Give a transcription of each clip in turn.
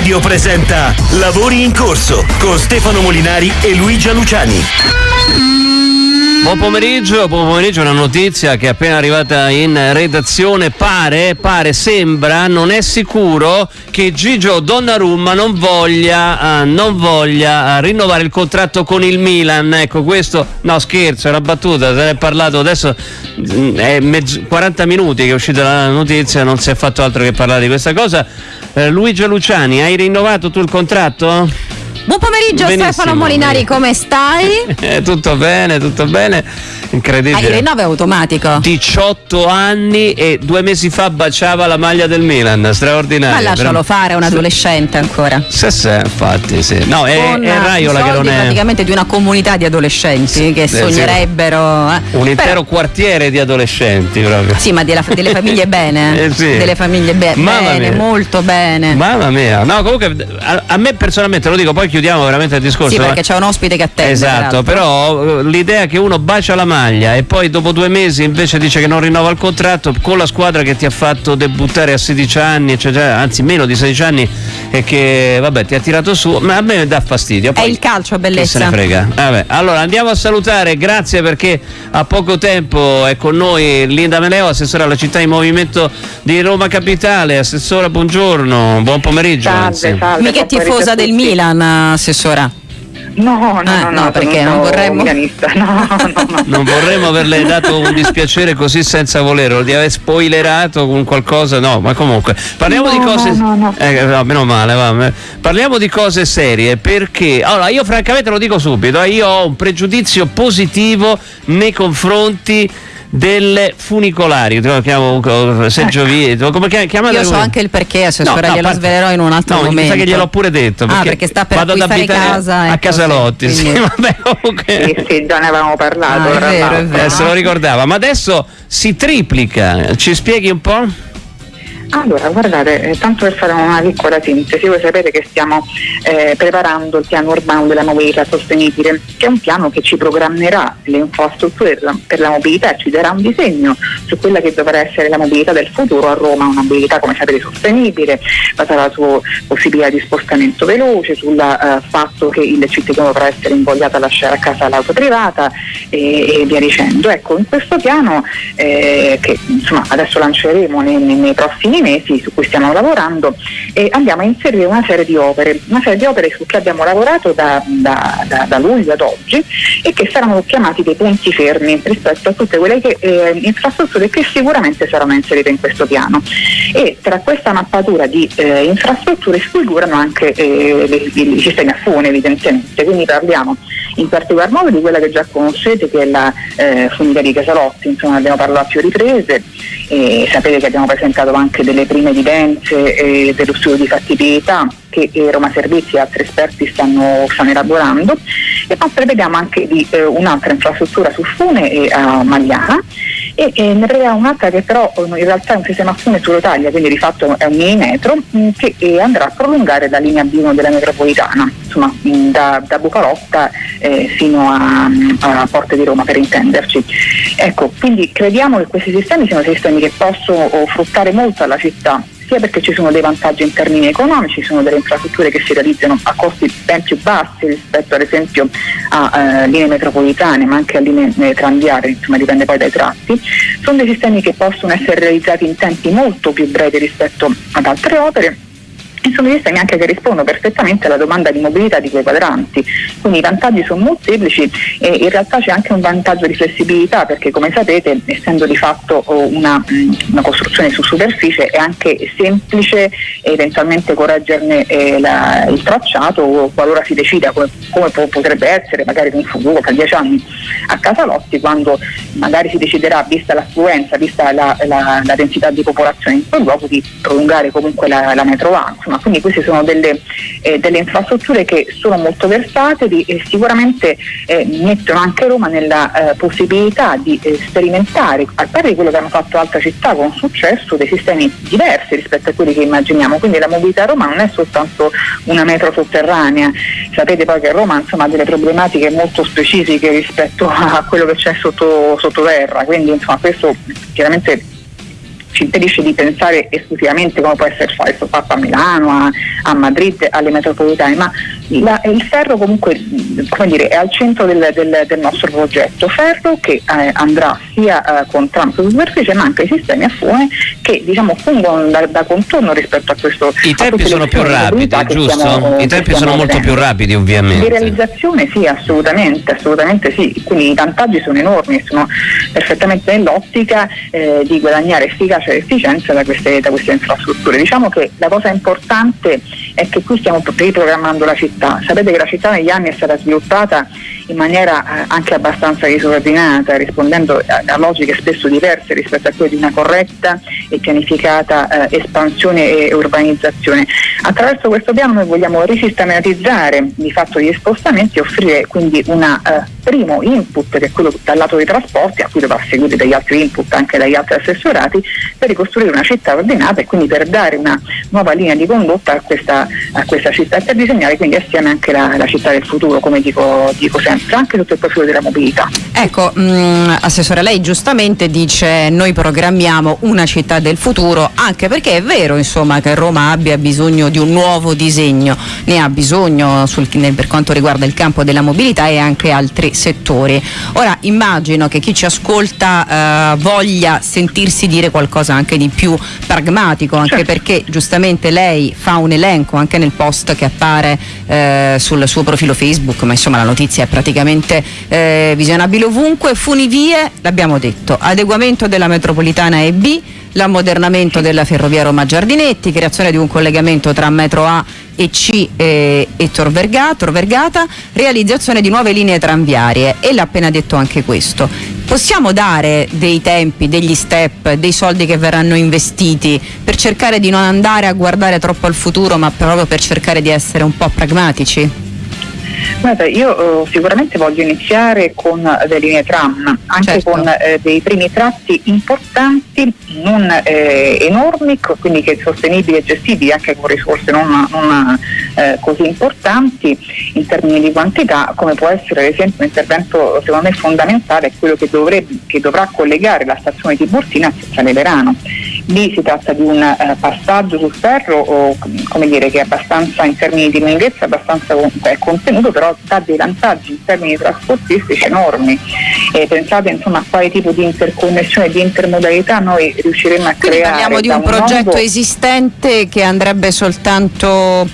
Radio presenta Lavori in corso con Stefano Molinari e Luigia Luciani. Buon pomeriggio, buon pomeriggio, una notizia che è appena arrivata in redazione, pare, pare, sembra, non è sicuro che Gigio Donnarumma non voglia, uh, non voglia uh, rinnovare il contratto con il Milan, ecco questo, no scherzo, è una battuta, se ne è parlato adesso, mm, è mezzo, 40 minuti che è uscita la notizia, non si è fatto altro che parlare di questa cosa. Uh, Luigi Luciani, hai rinnovato tu il contratto? Buon pomeriggio Benissimo, Stefano Molinari, come stai? Eh, tutto bene, tutto bene. Incredibile. Ah, il rinnovo automatico. 18 anni e due mesi fa baciava la maglia del Milan, straordinario. Ma lascialo però... fare, è un adolescente ancora. Sì, sì, infatti, sì. No, è, Con è Raiola che non è. praticamente di una comunità di adolescenti sì, che sognerebbero. Eh. Un intero però... quartiere di adolescenti proprio. Sì, ma della, delle famiglie bene. eh, sì. Delle famiglie be- bene, mia. molto bene. Mamma mia. No, comunque a, a me personalmente lo dico, poi chiudiamo veramente il discorso. Sì, perché c'è un ospite che attende. Esatto, però l'idea che uno bacia la maglia e poi dopo due mesi invece dice che non rinnova il contratto con la squadra che ti ha fatto debuttare a 16 anni, cioè, anzi meno di 16 anni e che vabbè ti ha tirato su, ma a me dà fastidio. Poi, È il calcio, bellezza. Che se ne frega. Vabbè, allora andiamo a salutare, grazie perché a poco tempo è con noi Linda Meleo, assessore alla città in movimento di Roma Capitale. Assessora, buongiorno, buon pomeriggio. Salve, salve, Mica tifosa del Milan, assessora. No, no, ah, no, no, perché non vorremmo... No, no, non vorremmo averle dato un dispiacere così senza volerlo, di aver spoilerato con qualcosa, no, ma comunque parliamo di cose... No, no, eh, no, meno male, va. parliamo di cose serie perché, allora io francamente lo dico subito, eh, io ho un pregiudizio positivo nei confronti delle funicolari, lo chiamo Sergio Vieto, come chiamate? Io so anche il perché, assessore, no, glielo svelerò in un altro no, momento. No, che gliel'ho pure detto, perché, ah, perché sta per vado ad abitare casa, a ecco, Casalotti, sì, sì, vabbè, comunque... sì, sì, già ne avevamo parlato. Ah, è vero, è vero. Eh, se lo ricordava, ma adesso si triplica, ci spieghi un po'? Allora, guardate, eh, tanto per fare una piccola sintesi, voi sapete che stiamo eh, preparando il piano urbano della mobilità sostenibile, che è un piano che ci programmerà le infrastrutture per la mobilità e ci darà un disegno su quella che dovrà essere la mobilità del futuro a Roma, una mobilità come sapete sostenibile, basata su possibilità di spostamento veloce, sul uh, fatto che il cittadino dovrà essere invogliato a lasciare a casa l'auto privata e, e via dicendo. Ecco, in questo piano eh, che insomma, adesso lanceremo nei, nei prossimi mesi su cui stiamo lavorando e andiamo a inserire una serie di opere, una serie di opere su cui abbiamo lavorato da, da, da, da luglio ad oggi e che saranno chiamati dei punti fermi rispetto a tutte quelle che, eh, infrastrutture che sicuramente saranno inserite in questo piano. E tra questa mappatura di eh, infrastrutture sfigurano anche eh, i sistemi a fune evidentemente, quindi parliamo in particolar modo di quella che già conoscete che è la eh, funivia di Casalotti, insomma abbiamo parlato a più riprese, e sapete che abbiamo presentato anche delle prime evidenze eh, dello studio di fattibilità che eh, Roma Servizi e altri esperti stanno, stanno elaborando. E poi prevediamo anche di eh, un'altra infrastruttura su Fune e a Magliana e, e ne prevediamo un'altra che però in realtà è un sistema Fune su Rotaglia, quindi di fatto è un mini metro mm, che eh, andrà a prolungare la linea B1 della metropolitana, insomma mm, da, da Bucalotta eh, fino a, mm, a Porte di Roma per intenderci. Ecco, quindi crediamo che questi sistemi siano sistemi che possono fruttare molto alla città sia perché ci sono dei vantaggi in termini economici, ci sono delle infrastrutture che si realizzano a costi ben più bassi rispetto ad esempio a eh, linee metropolitane ma anche a linee eh, tranviarie, insomma dipende poi dai tratti, sono dei sistemi che possono essere realizzati in tempi molto più brevi rispetto ad altre opere sono sistemi anche che rispondono perfettamente alla domanda di mobilità di quei quadranti. Quindi i vantaggi sono molteplici e in realtà c'è anche un vantaggio di flessibilità perché come sapete essendo di fatto una, una costruzione su superficie è anche semplice eventualmente correggerne eh, la, il tracciato qualora si decida come, come potrebbe essere magari in futuro tra dieci anni a Casalotti quando magari si deciderà vista l'affluenza, vista la, la, la densità di popolazione in quel luogo di prolungare comunque la, la A insomma, quindi queste sono delle, eh, delle, infrastrutture che sono molto versatili e sicuramente eh, mettono anche Roma nella eh, possibilità di eh, sperimentare, a parte di quello che hanno fatto altre città con successo, dei sistemi diversi rispetto a quelli che immaginiamo, quindi la mobilità a Roma non è soltanto una metro sotterranea, sapete poi che Roma insomma, ha delle problematiche molto specifiche rispetto a quello che c'è sotto, sottoterra, quindi insomma, questo chiaramente ci impedisce di pensare esclusivamente come può essere fatto a Milano, a, a Madrid, alle metropolitane, ma la, il ferro comunque dire, è al centro del, del, del, nostro progetto, ferro che eh, andrà sia eh, con tram su superficie ma anche i sistemi a fune che diciamo, fungono da, da, contorno rispetto a questo. I tempi sono più rapidi, giusto? Stiamo, I tempi sono molto più rapidi ovviamente. Di realizzazione sì, assolutamente, assolutamente sì, quindi i vantaggi sono enormi, sono perfettamente nell'ottica eh, di guadagnare efficacia e efficienza da queste, da queste infrastrutture. Diciamo che la cosa importante è che qui stiamo riprogrammando la città. Sapete che la città negli anni è stata sviluppata in maniera eh, anche abbastanza disordinata, rispondendo a, logiche spesso diverse rispetto a quelle di una corretta e pianificata eh, espansione e urbanizzazione. Attraverso questo piano noi vogliamo risistematizzare di fatto gli spostamenti e offrire quindi un eh, primo input che è quello dal lato dei trasporti, a cui dovrà seguire degli altri input anche dagli altri assessorati, per ricostruire una città ordinata e quindi per dare una nuova linea di condotta a questa, a questa città e per disegnare quindi assieme anche la, la città del futuro, come dico, dico sempre anche sotto il profilo della mobilità. Ecco, mh, mm, Assessore, lei giustamente dice noi programmiamo una città del futuro, anche perché è vero insomma, che Roma abbia bisogno di un nuovo disegno, ne ha bisogno sul, per quanto riguarda il campo della mobilità e anche altri settori. Ora immagino che chi ci ascolta eh, voglia sentirsi dire qualcosa anche di più pragmatico, anche certo. perché giustamente lei fa un elenco anche nel post che appare eh, sul suo profilo Facebook, ma insomma la notizia è praticamente praticamente eh, visionabile ovunque. Funivie, l'abbiamo detto, adeguamento della metropolitana EB, l'ammodernamento della ferrovia Roma Giardinetti, creazione di un collegamento tra metro A e C e, e Tor, Vergata, Tor Vergata, realizzazione di nuove linee tranviarie e l'ha appena detto anche questo. Possiamo dare dei tempi, degli step, dei soldi che verranno investiti per cercare di non andare a guardare troppo al futuro ma proprio per cercare di essere un po' pragmatici? Guarda, io eh, sicuramente voglio iniziare con le linee tram, anche certo. con eh, dei primi tratti importanti, non eh, enormi, quindi che sostenibili e gestibili anche con risorse non, non eh, così importanti in termini di quantità, come può essere ad esempio un intervento secondo me fondamentale, quello che, dovrebbe, che dovrà collegare la stazione di Burtina a Piazzale Verano. Lì si tratta di un eh, passaggio sul ferro o, come dire, che è abbastanza in termini di lunghezza abbastanza contenuto, però dà dei vantaggi in termini trasportistici enormi. E pensate insomma, a quale tipo di interconnessione e di intermodalità noi riusciremo a Quindi creare. Parliamo di un, un progetto nuovo... esistente che andrebbe soltanto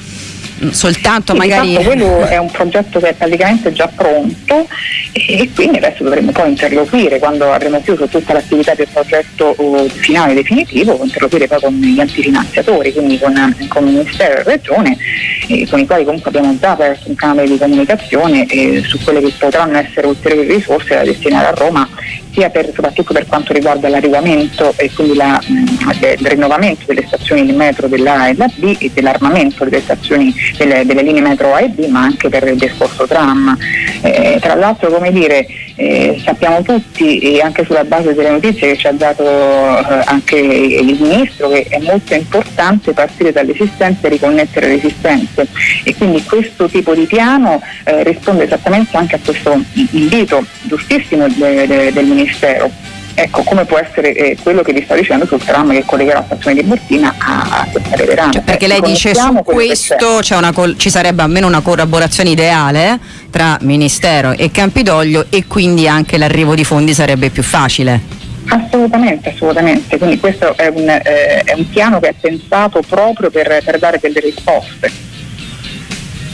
soltanto sì, magari... quello è un progetto che è praticamente già pronto e, quindi adesso dovremo poi interloquire quando avremo chiuso tutta l'attività del progetto uh, finale definitivo, interloquire poi con gli antifinanziatori, quindi con, con il Ministero e Regione, eh, con i quali comunque abbiamo già aperto un canale di comunicazione eh, su quelle che potranno essere ulteriori risorse da destinare a Roma sia per, soprattutto per quanto riguarda l'adeguamento e quindi la, mh, il rinnovamento delle stazioni di metro della e della B e dell'armamento delle stazioni delle, delle, linee metro A e B ma anche per il discorso tram. Eh, tra l'altro come dire eh, sappiamo tutti e anche sulla base delle notizie che ci ha dato eh, anche il Ministro che è molto importante partire dall'esistenza e riconnettere le esistenze e quindi questo tipo di piano eh, risponde esattamente anche a questo invito giustissimo de, de, del Ministero ecco come può essere eh, quello che vi sto dicendo sul tram che collegherà la stazione di Bortina a, a Piazzale Verano. Cioè, perché lei dice su questo col- ci sarebbe almeno una collaborazione ideale tra Ministero e Campidoglio e quindi anche l'arrivo di fondi sarebbe più facile. Assolutamente, assolutamente. Quindi questo è un, eh, è un piano che è pensato proprio per, per dare delle risposte.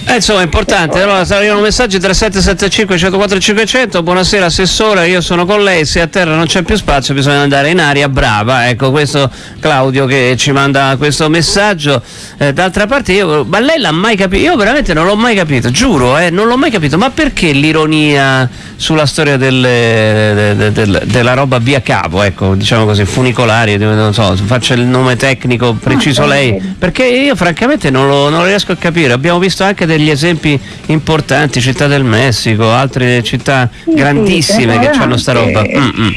Eh, insomma è importante, allora arrivano messaggi 3775 104 500, buonasera Assessore, io sono con lei, se a terra non c'è più spazio bisogna andare in aria, brava, ecco questo Claudio che ci manda questo messaggio, eh, d'altra parte io, ma lei l'ha mai capito, io veramente non l'ho mai capito, giuro, eh, non l'ho mai capito, ma perché l'ironia sulla storia delle, de, de, de, della roba via cavo, ecco, diciamo così, funicolari, non so, faccia il nome tecnico preciso ah, lei, perché io francamente non lo, non riesco a capire, abbiamo visto anche degli esempi importanti, Città del Messico, altre città grandissime sì, che hanno sta roba. Mm-mm.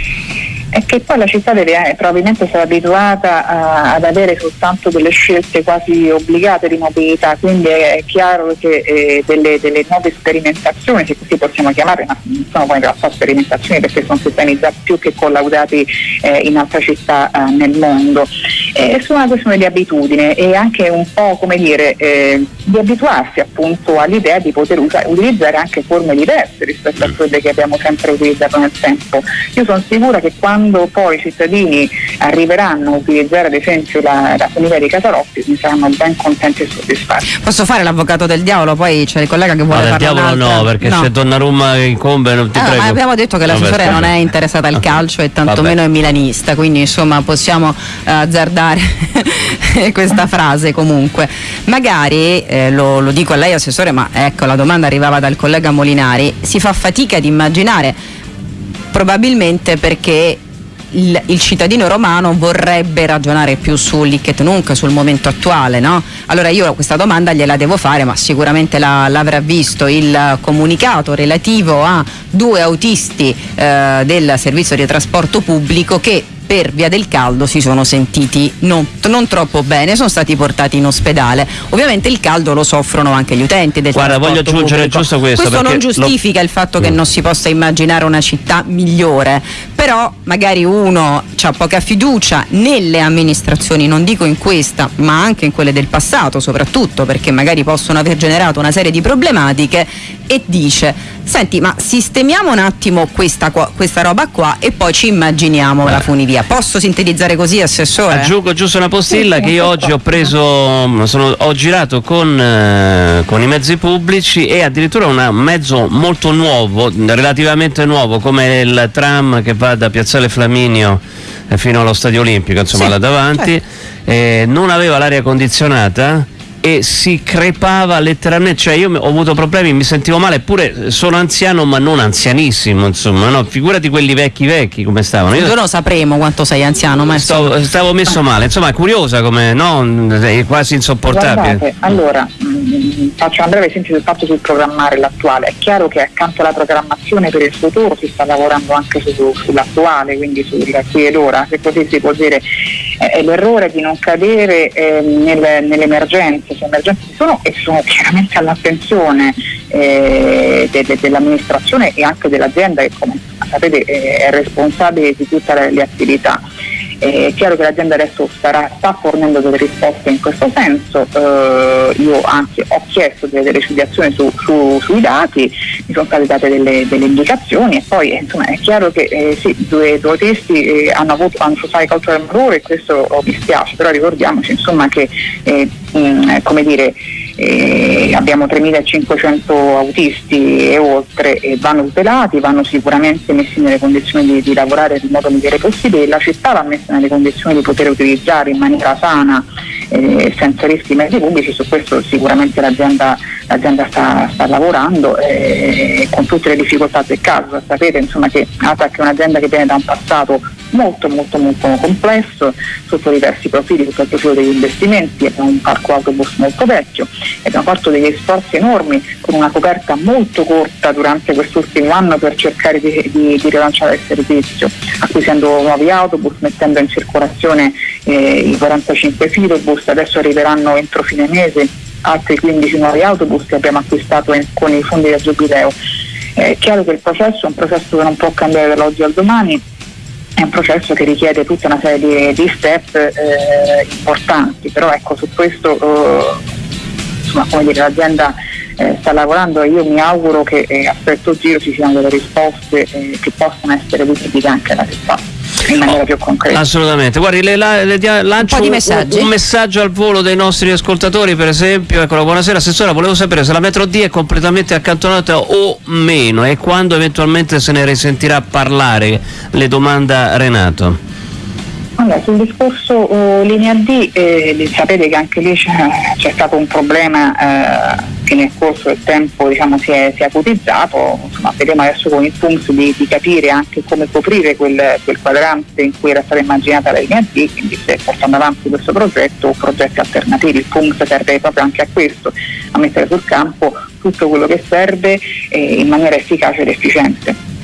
è che poi la città deve eh, probabilmente essere abituata a, ad avere soltanto delle scelte quasi obbligate di mobilità, quindi è chiaro che eh, delle, delle, nuove sperimentazioni, se così possiamo chiamare, ma non sono poi in realtà sperimentazioni perché sono sistemi già più che collaudati eh, in altre città eh, nel mondo, è solo una questione di abitudine e anche un po' come dire eh, di abituarsi appunto all'idea di poter usa- utilizzare anche forme diverse rispetto a quelle che abbiamo sempre utilizzato nel tempo. Io sono sicura che quando poi i cittadini arriveranno a utilizzare ad esempio la, la funivia di Casarotti mi saranno ben contenti e soddisfatti. Posso fare l'avvocato del diavolo? Poi c'è il collega che vuole no, parlare. del diavolo no, perché no. c'è Donnarumma incombe, non ti ah, prego. Abbiamo detto che l'assessore non è interessata al calcio e tantomeno è milanista, quindi insomma possiamo uh, azzardare questa frase comunque. Magari, eh, lo, lo dico a lei assessore, ma ecco la domanda arrivava dal collega Molinari, si fa fatica ad immaginare probabilmente perché il, il, cittadino romano vorrebbe ragionare più sull'Ichet Nunc, sul momento attuale, no? Allora io questa domanda gliela devo fare, ma sicuramente la, l'avrà visto il comunicato relativo a due autisti eh, del servizio di trasporto pubblico che per via del caldo si sono sentiti non, non, troppo bene, sono stati portati in ospedale. Ovviamente il caldo lo soffrono anche gli utenti del Guarda, voglio aggiungere pubblico. giusto questo. Questo non giustifica lo... il fatto che non si possa immaginare una città migliore, però magari uno ha poca fiducia nelle amministrazioni, non dico in questa, ma anche in quelle del passato, soprattutto perché magari possono aver generato una serie di problematiche e dice senti ma sistemiamo un attimo questa, questa roba qua e poi ci immaginiamo eh. la funivia posso sintetizzare così assessore? aggiungo giusto una postilla che io oggi ho preso sono, ho girato con, eh, con, i mezzi pubblici e addirittura un mezzo molto nuovo relativamente nuovo come il tram che va da Piazzale Flaminio eh, fino allo Stadio Olimpico insomma sì, là davanti certo. eh, non aveva l'aria condizionata e si crepava letteralmente, cioè io ho avuto problemi, mi sentivo male, eppure sono anziano ma non anzianissimo, insomma, no? figurati quelli vecchi vecchi come stavano. Io non sapremo quanto sei anziano, ma stavo, stavo messo male, insomma è curiosa come, no? È quasi insopportabile. Guardate, allora, faccio un breve esempio del fatto sul programmare l'attuale, è chiaro che accanto alla programmazione per il futuro si sta lavorando anche su, sull'attuale, quindi sul qui ed ora, se così si può dire, è l'errore di non cadere eh, nel, nell'emergenza se emergenze sono e sono chiaramente all'attenzione eh, de, de, dell'amministrazione e anche dell'azienda che come sapete è responsabile di tutte le, le attività. È chiaro che l'azienda adesso starà, sta fornendo delle risposte in questo senso, eh, io anzi ho chiesto delle recidiazioni su, su, sui dati, mi sono state date delle, delle indicazioni e poi insomma, è chiaro che eh, sì, due, due testi eh, hanno avuto hanno sociale culture malore e questo oh, mi spiace, però ricordiamoci insomma, che eh, mh, come dire, eh, abbiamo 3.500 autisti e oltre e vanno tutelati, vanno sicuramente messi nelle condizioni di, di lavorare nel modo migliore possibile, la città va messa nelle condizioni di poter utilizzare in maniera sana eh, senza rischi i mezzi pubblici, su questo sicuramente l'azienda, l'azienda sta, sta, lavorando eh, con tutte le difficoltà del caso, sapete insomma, che ATAC è un'azienda che viene da un passato molto molto molto complesso sotto diversi profili, sotto il profilo degli investimenti, abbiamo un parco autobus molto vecchio abbiamo fatto degli sforzi enormi con una coperta molto corta durante quest'ultimo anno per cercare di, di, di rilanciare il servizio, acquisendo nuovi autobus, mettendo in circolazione eh, i 45 filobus, adesso arriveranno entro fine mese altri 15 nuovi autobus che abbiamo acquistato in, con i fondi del Giubileo. È chiaro che il processo è un processo che non può cambiare dall'oggi al domani, è un processo che richiede tutta una serie di, step eh, importanti, però ecco su questo eh, insomma, come dire, l'azienda eh, sta lavorando e io mi auguro che eh, a questo giro ci siano delle risposte eh, che possano essere visibili anche alla città in maniera più concreta. Assolutamente. Guardi, le, le, le lancio un, un, un, messaggio al volo dei nostri ascoltatori, per esempio. Eccolo, buonasera Assessora, volevo sapere se la metro D è completamente accantonata o meno e quando eventualmente se ne risentirà parlare. Le domanda Renato. Allora, sul discorso uh, linea D, eh, sapete che anche lì c'è, stato un problema eh, che nel corso del tempo diciamo, si, è, si, è, acutizzato, insomma, vedremo adesso con il PUMS di, di capire anche come coprire quel, quel, quadrante in cui era stata immaginata la linea D, quindi se portando avanti questo progetto o progetti alternativi. Il PUMS serve proprio anche a questo, a mettere sul campo tutto quello che serve eh, in maniera efficace ed efficiente.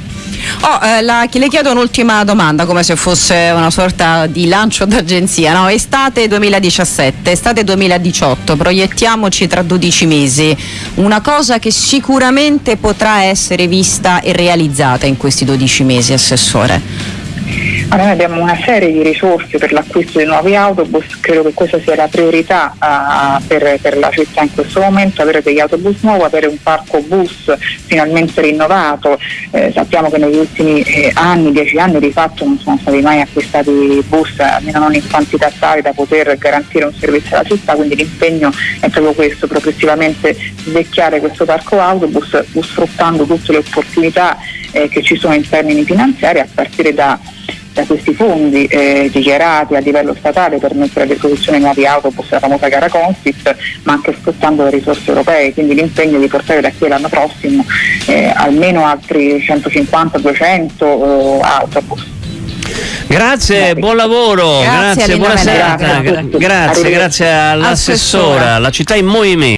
Oh, eh, la, le chiedo un'ultima domanda, come se fosse una sorta di lancio d'agenzia. No? Estate 2017, estate 2018, proiettiamoci tra 12 mesi. Una cosa che sicuramente potrà essere vista e realizzata in questi 12 mesi, Assessore. Noi abbiamo una serie di risorse per l'acquisto di nuovi autobus, credo che questa sia la priorità uh, per, per, la città in questo momento, avere degli autobus nuovi, avere un parco bus finalmente rinnovato. Eh, sappiamo che negli ultimi eh, anni, dieci anni di fatto non sono stati mai acquistati bus, almeno non in quantità tali da poter garantire un servizio alla città, quindi l'impegno è proprio questo, progressivamente svecchiare questo parco autobus sfruttando tutte le opportunità eh, che ci sono in termini finanziari a partire da da questi fondi eh, dichiarati a livello statale per mettere a disposizione nuovi autobus, la famosa gara Constit, ma anche sfruttando le risorse europee, quindi l'impegno di portare da qui all'anno prossimo eh, almeno altri 150-200 eh, autobus. Grazie, buon lavoro, grazie, grazie buona serata, grazie, grazie all'assessora, la città in movimento.